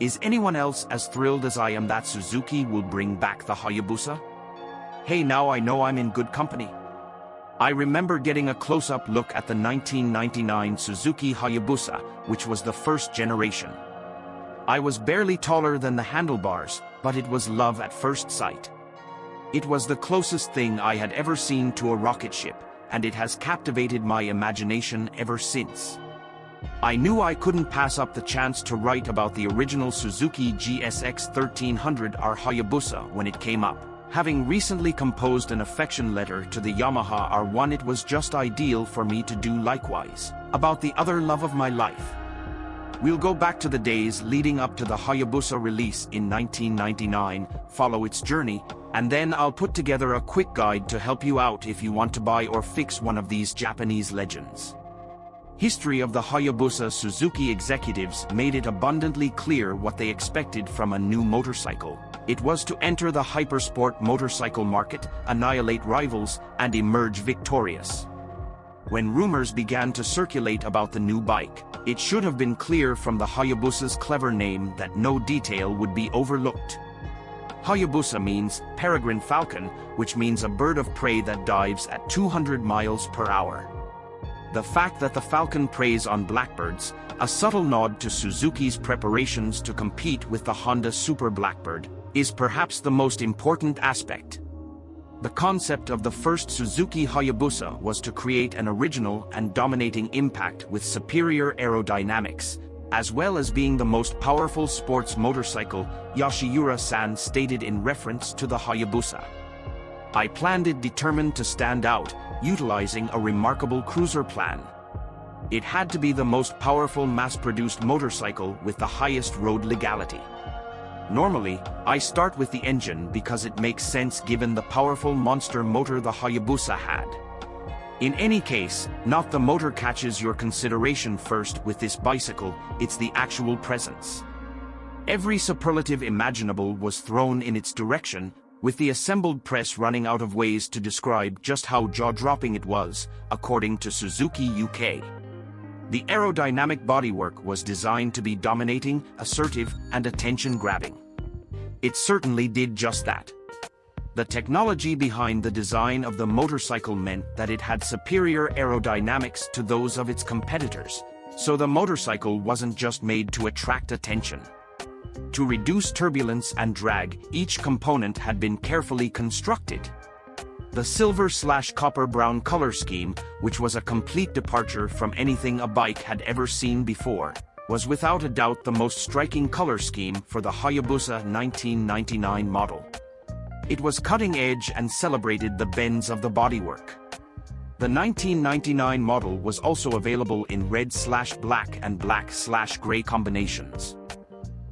Is anyone else as thrilled as I am that Suzuki will bring back the Hayabusa? Hey now I know I'm in good company. I remember getting a close-up look at the 1999 Suzuki Hayabusa, which was the first generation. I was barely taller than the handlebars, but it was love at first sight. It was the closest thing I had ever seen to a rocket ship, and it has captivated my imagination ever since. I knew I couldn't pass up the chance to write about the original Suzuki GSX 1300R Hayabusa when it came up. Having recently composed an affection letter to the Yamaha R1 it was just ideal for me to do likewise. About the other love of my life. We'll go back to the days leading up to the Hayabusa release in 1999, follow its journey, and then I'll put together a quick guide to help you out if you want to buy or fix one of these Japanese legends. History of the Hayabusa Suzuki executives made it abundantly clear what they expected from a new motorcycle. It was to enter the hypersport motorcycle market, annihilate rivals, and emerge victorious. When rumors began to circulate about the new bike, it should have been clear from the Hayabusa's clever name that no detail would be overlooked. Hayabusa means peregrine falcon, which means a bird of prey that dives at 200 miles per hour. The fact that the Falcon preys on blackbirds, a subtle nod to Suzuki's preparations to compete with the Honda Super Blackbird, is perhaps the most important aspect. The concept of the first Suzuki Hayabusa was to create an original and dominating impact with superior aerodynamics, as well as being the most powerful sports motorcycle, Yoshiura-san stated in reference to the Hayabusa. I planned it determined to stand out, utilizing a remarkable cruiser plan. It had to be the most powerful mass-produced motorcycle with the highest road legality. Normally, I start with the engine because it makes sense given the powerful monster motor the Hayabusa had. In any case, not the motor catches your consideration first with this bicycle, it's the actual presence. Every superlative imaginable was thrown in its direction, with the assembled press running out of ways to describe just how jaw-dropping it was, according to Suzuki UK. The aerodynamic bodywork was designed to be dominating, assertive, and attention-grabbing. It certainly did just that. The technology behind the design of the motorcycle meant that it had superior aerodynamics to those of its competitors, so the motorcycle wasn't just made to attract attention. To reduce turbulence and drag, each component had been carefully constructed. The silver-slash-copper-brown color scheme, which was a complete departure from anything a bike had ever seen before, was without a doubt the most striking color scheme for the Hayabusa 1999 model. It was cutting-edge and celebrated the bends of the bodywork. The 1999 model was also available in red-slash-black and black-slash-gray combinations.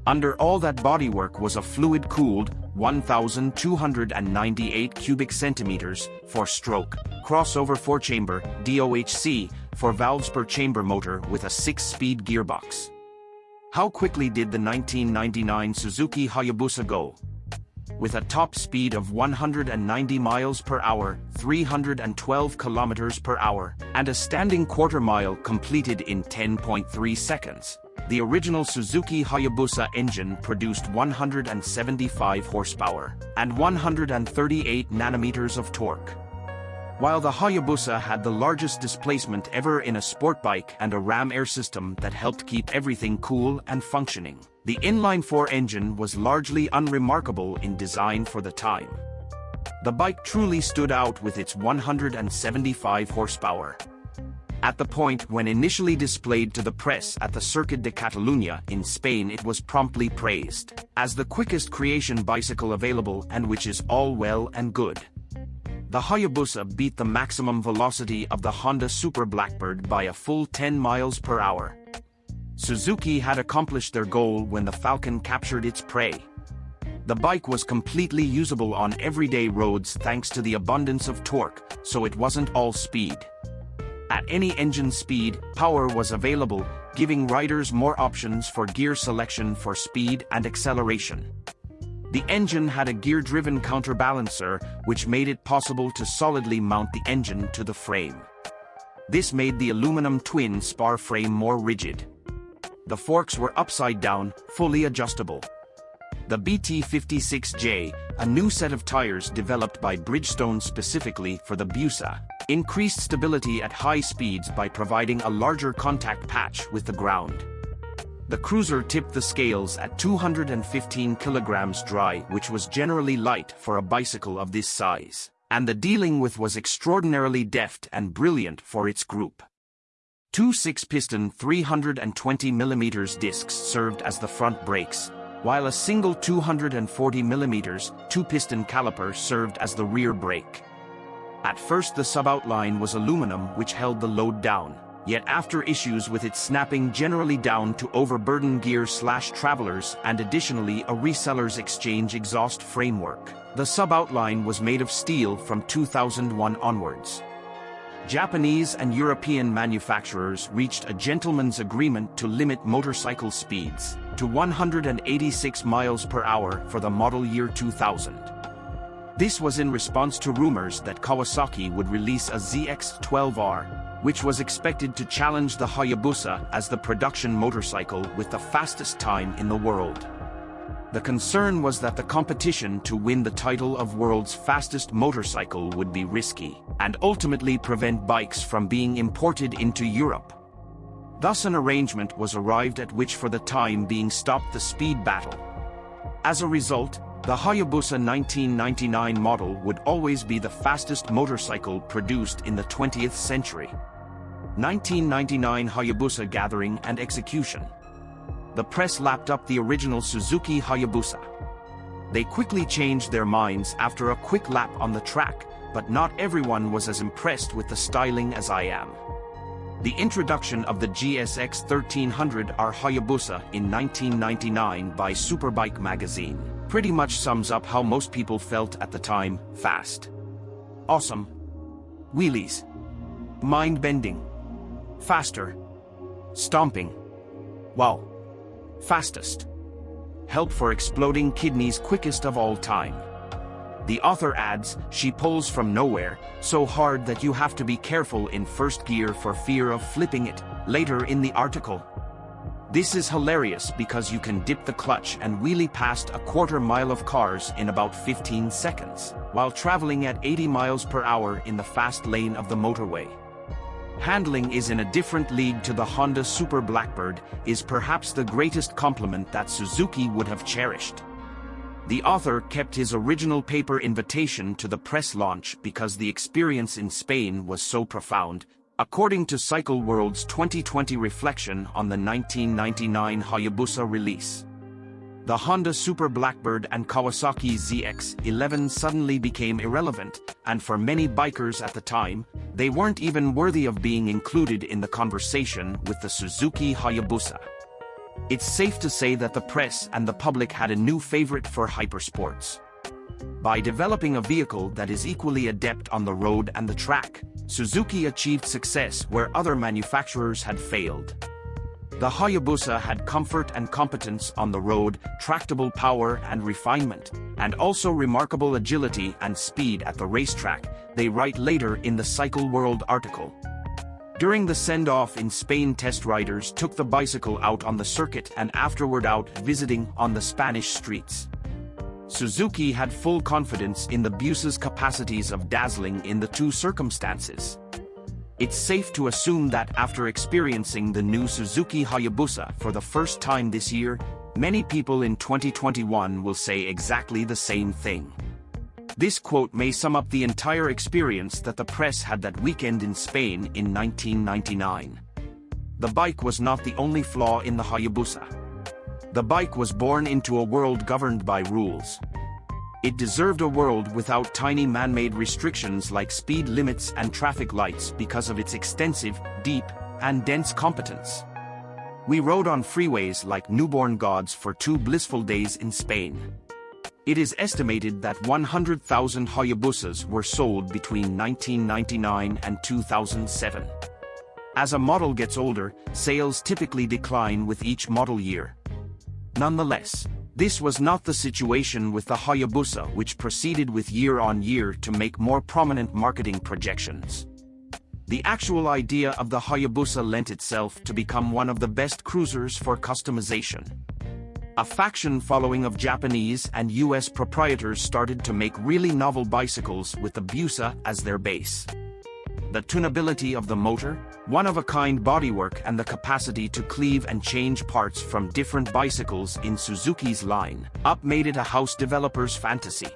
Under all that bodywork was a fluid-cooled 1,298 cubic centimeters four stroke crossover four-chamber DOHC four valves per chamber motor with a six-speed gearbox. How quickly did the 1999 Suzuki Hayabusa go? With a top speed of 190 miles per hour, 312 kilometers per hour, and a standing quarter mile completed in 10.3 seconds. The original Suzuki Hayabusa engine produced 175 horsepower and 138 nanometers of torque. While the Hayabusa had the largest displacement ever in a sport bike and a ram air system that helped keep everything cool and functioning, the inline-4 engine was largely unremarkable in design for the time. The bike truly stood out with its 175 horsepower, at the point when initially displayed to the press at the Circuit de Catalunya in Spain it was promptly praised as the quickest creation bicycle available and which is all well and good. The Hayabusa beat the maximum velocity of the Honda Super Blackbird by a full 10 miles per hour. Suzuki had accomplished their goal when the Falcon captured its prey. The bike was completely usable on everyday roads thanks to the abundance of torque, so it wasn't all speed. At any engine speed, power was available, giving riders more options for gear selection for speed and acceleration. The engine had a gear-driven counterbalancer, which made it possible to solidly mount the engine to the frame. This made the aluminum twin spar frame more rigid. The forks were upside down, fully adjustable. The BT56J, a new set of tires developed by Bridgestone specifically for the Busa, increased stability at high speeds by providing a larger contact patch with the ground. The cruiser tipped the scales at 215 kilograms dry which was generally light for a bicycle of this size, and the dealing with was extraordinarily deft and brilliant for its group. Two six-piston 320mm discs served as the front brakes, while a single 240mm two-piston caliper served as the rear brake. At first the suboutline was aluminum which held the load down, yet after issues with its snapping generally down to overburden gear slash travelers and additionally a reseller's exchange exhaust framework. The sub-outline was made of steel from 2001 onwards. Japanese and European manufacturers reached a gentleman's agreement to limit motorcycle speeds to 186 miles per hour for the model year 2000. This was in response to rumors that Kawasaki would release a ZX-12R which was expected to challenge the Hayabusa as the production motorcycle with the fastest time in the world. The concern was that the competition to win the title of world's fastest motorcycle would be risky, and ultimately prevent bikes from being imported into Europe. Thus an arrangement was arrived at which for the time being stopped the speed battle. As a result, the Hayabusa 1999 model would always be the fastest motorcycle produced in the 20th century. 1999 Hayabusa Gathering and Execution The press lapped up the original Suzuki Hayabusa. They quickly changed their minds after a quick lap on the track, but not everyone was as impressed with the styling as I am. The introduction of the GSX 1300R Hayabusa in 1999 by Superbike magazine pretty much sums up how most people felt at the time, fast. Awesome. Wheelies. Mind-bending. Faster. Stomping. Wow. Fastest. Help for exploding kidneys quickest of all time. The author adds, she pulls from nowhere, so hard that you have to be careful in first gear for fear of flipping it, later in the article. This is hilarious because you can dip the clutch and wheelie past a quarter mile of cars in about 15 seconds, while traveling at 80 miles per hour in the fast lane of the motorway. Handling is in a different league to the Honda Super Blackbird is perhaps the greatest compliment that Suzuki would have cherished. The author kept his original paper invitation to the press launch because the experience in Spain was so profound, according to Cycle World's 2020 reflection on the 1999 Hayabusa release. The Honda Super Blackbird and Kawasaki ZX-11 suddenly became irrelevant, and for many bikers at the time, they weren't even worthy of being included in the conversation with the Suzuki Hayabusa. It's safe to say that the press and the public had a new favorite for hypersports. By developing a vehicle that is equally adept on the road and the track, Suzuki achieved success where other manufacturers had failed. The Hayabusa had comfort and competence on the road, tractable power and refinement, and also remarkable agility and speed at the racetrack, they write later in the Cycle World article. During the send-off in Spain test riders took the bicycle out on the circuit and afterward out visiting on the Spanish streets. Suzuki had full confidence in the Busa's capacities of dazzling in the two circumstances. It's safe to assume that after experiencing the new Suzuki Hayabusa for the first time this year, many people in 2021 will say exactly the same thing. This quote may sum up the entire experience that the press had that weekend in Spain in 1999. The bike was not the only flaw in the Hayabusa. The bike was born into a world governed by rules. It deserved a world without tiny man-made restrictions like speed limits and traffic lights because of its extensive, deep, and dense competence. We rode on freeways like newborn gods for two blissful days in Spain. It is estimated that 100,000 Hayabusas were sold between 1999 and 2007. As a model gets older, sales typically decline with each model year. Nonetheless, this was not the situation with the Hayabusa which proceeded with year on year to make more prominent marketing projections. The actual idea of the Hayabusa lent itself to become one of the best cruisers for customization. A faction following of Japanese and US proprietors started to make really novel bicycles with the Busa as their base. The tunability of the motor, one-of-a-kind bodywork and the capacity to cleave and change parts from different bicycles in Suzuki's line up made it a house developer's fantasy.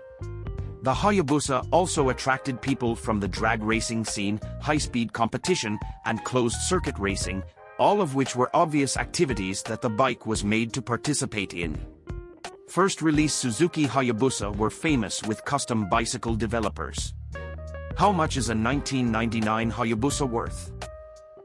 The Hayabusa also attracted people from the drag racing scene, high-speed competition, and closed-circuit racing, all of which were obvious activities that the bike was made to participate in. First release Suzuki Hayabusa were famous with custom bicycle developers. How much is a 1999 Hayabusa worth?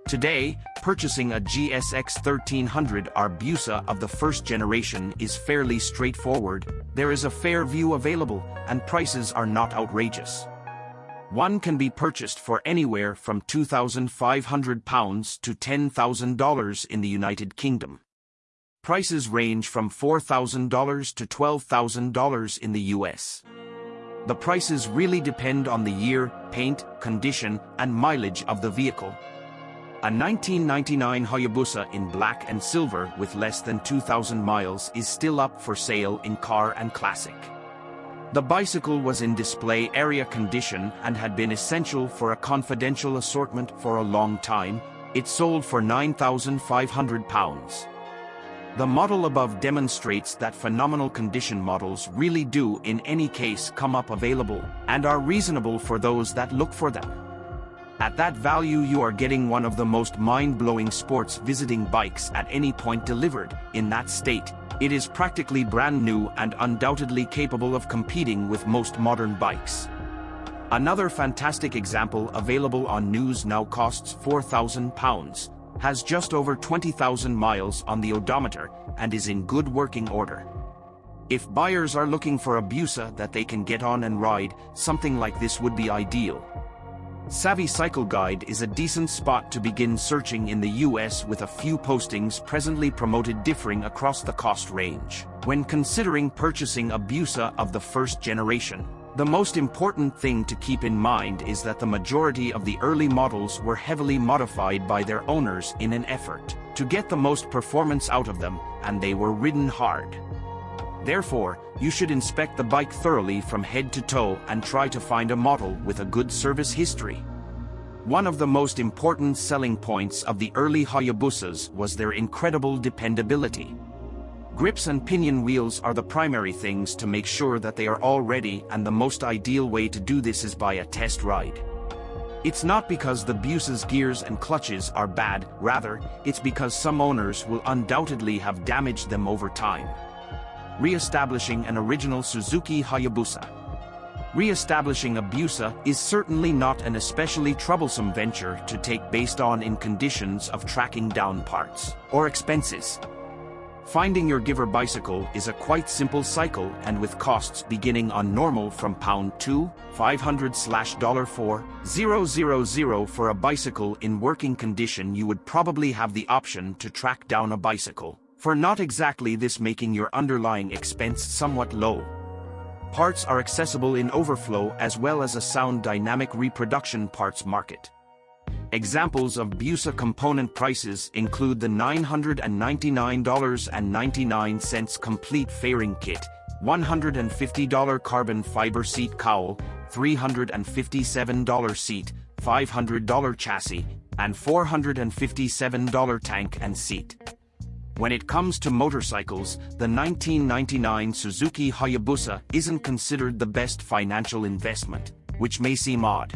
Today, purchasing a GSX 1300R Busa of the first generation is fairly straightforward, there is a fair view available, and prices are not outrageous. One can be purchased for anywhere from £2,500 to $10,000 in the United Kingdom. Prices range from $4,000 to $12,000 in the US. The prices really depend on the year, paint, condition, and mileage of the vehicle. A 1999 Hayabusa in black and silver with less than 2,000 miles is still up for sale in Car and Classic. The bicycle was in display area condition and had been essential for a confidential assortment for a long time. It sold for £9,500. The model above demonstrates that phenomenal condition models really do in any case come up available and are reasonable for those that look for them. At that value you are getting one of the most mind-blowing sports visiting bikes at any point delivered, in that state. It is practically brand new and undoubtedly capable of competing with most modern bikes. Another fantastic example available on news now costs £4,000, has just over 20,000 miles on the odometer, and is in good working order. If buyers are looking for a Busa that they can get on and ride, something like this would be ideal. Savvy Cycle Guide is a decent spot to begin searching in the US with a few postings presently promoted differing across the cost range. When considering purchasing a Busa of the first generation, the most important thing to keep in mind is that the majority of the early models were heavily modified by their owners in an effort to get the most performance out of them, and they were ridden hard. Therefore, you should inspect the bike thoroughly from head to toe and try to find a model with a good service history. One of the most important selling points of the early Hayabusas was their incredible dependability. Grips and pinion wheels are the primary things to make sure that they are all ready and the most ideal way to do this is by a test ride. It's not because the Busa's gears and clutches are bad, rather, it's because some owners will undoubtedly have damaged them over time re-establishing an original Suzuki Hayabusa. Re-establishing a Busa is certainly not an especially troublesome venture to take based on in conditions of tracking down parts or expenses. Finding your giver bicycle is a quite simple cycle and with costs beginning on normal from pound 2, 500 slash dollar 4, 000 for a bicycle in working condition you would probably have the option to track down a bicycle for not exactly this making your underlying expense somewhat low. Parts are accessible in overflow as well as a sound dynamic reproduction parts market. Examples of Busa component prices include the $999.99 complete fairing kit, $150 carbon fiber seat cowl, $357 seat, $500 chassis, and $457 tank and seat. When it comes to motorcycles, the 1999 Suzuki Hayabusa isn't considered the best financial investment, which may seem odd.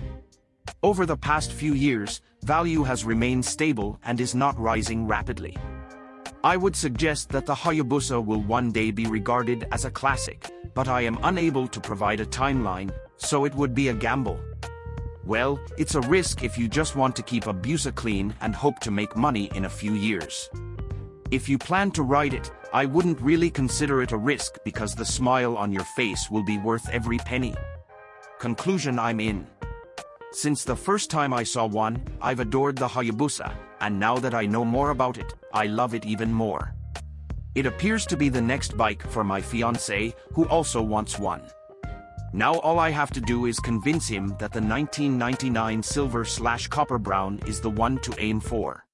Over the past few years, value has remained stable and is not rising rapidly. I would suggest that the Hayabusa will one day be regarded as a classic, but I am unable to provide a timeline, so it would be a gamble. Well, it's a risk if you just want to keep a Busa clean and hope to make money in a few years. If you plan to ride it, I wouldn't really consider it a risk because the smile on your face will be worth every penny. Conclusion I'm in. Since the first time I saw one, I've adored the Hayabusa, and now that I know more about it, I love it even more. It appears to be the next bike for my fiancé, who also wants one. Now all I have to do is convince him that the 1999 silver slash copper brown is the one to aim for.